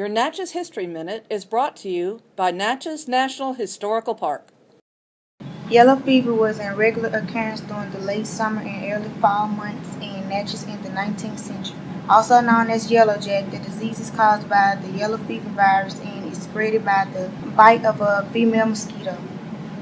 Your Natchez History Minute is brought to you by Natchez National Historical Park. Yellow fever was in regular occurrence during the late summer and early fall months in Natchez in the 19th century. Also known as yellow jack, the disease is caused by the yellow fever virus and is spread by the bite of a female mosquito.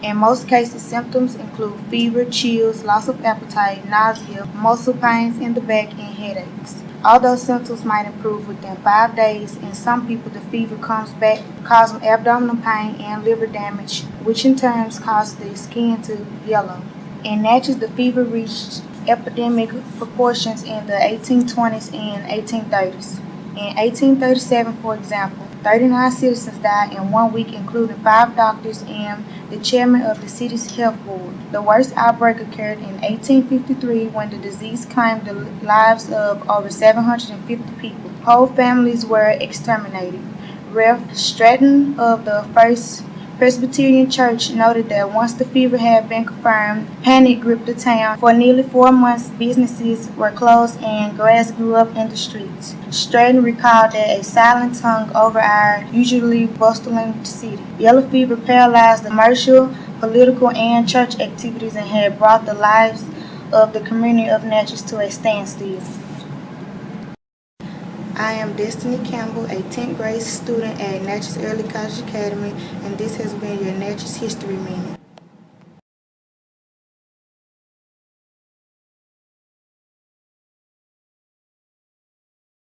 In most cases, symptoms include fever, chills, loss of appetite, nausea, muscle pains in the back, and headaches. Although symptoms might improve within five days, in some people the fever comes back, causing abdominal pain and liver damage, which in turn causes the skin to yellow. In Natchez, the fever reached epidemic proportions in the 1820s and 1830s. In 1837, for example, 39 citizens died in one week, including five doctors and the chairman of the city's health board. The worst outbreak occurred in 1853 when the disease claimed the lives of over 750 people. Whole families were exterminated. Rev. Stratton of the First Presbyterian Church noted that once the fever had been confirmed, panic gripped the town. For nearly four months, businesses were closed and grass grew up in the streets. Stratton recalled that a silence hung over our usually bustling city. Yellow fever paralyzed the commercial, political, and church activities and had brought the lives of the community of Natchez to a standstill. I am Destiny Campbell, a 10th grade student at Natchez Early College Academy, and this has been your Natchez History Minute.